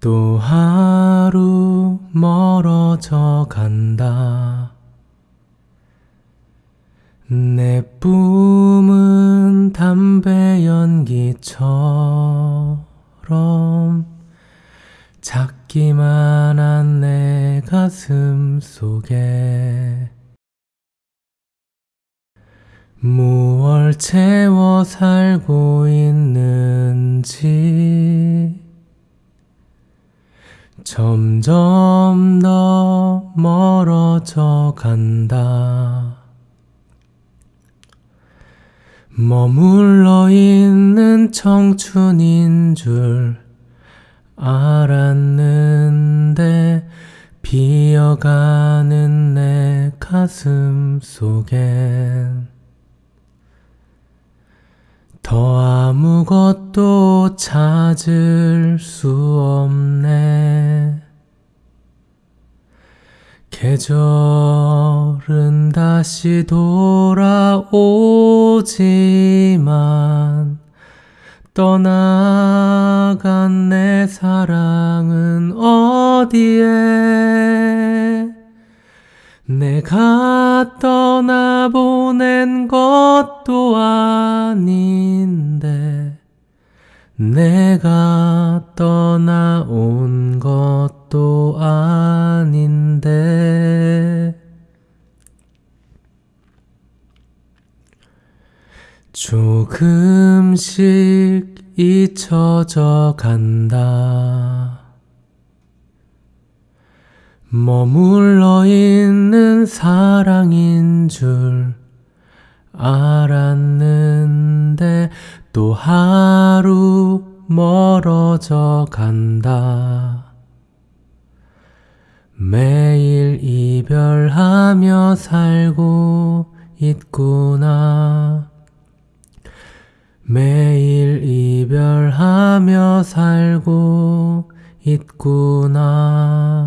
또 하루 멀어져 간다. 내 뿜은 담배 연기처럼 작기만 한 내 가슴 속에 무얼 채워 살고 있는지 점점 더 멀어져 간다. 머물러 있는 청춘인 줄 알았는데 비어가는 내 가슴 속엔 더 아무것도 찾을 수 없네. 계절은 다시 돌아오지만 떠나간 내 사랑은 어디에? 내가 떠나보낸 것도 아닌데 내가 떠나온 것도 아닌데 조금씩 잊혀져 간다. 머물러 있는 사랑인 줄 알았는데 또 하루 멀어져 간다. 매일 이별하며 살고 있구나. 매일 이별하며 살고 있구나.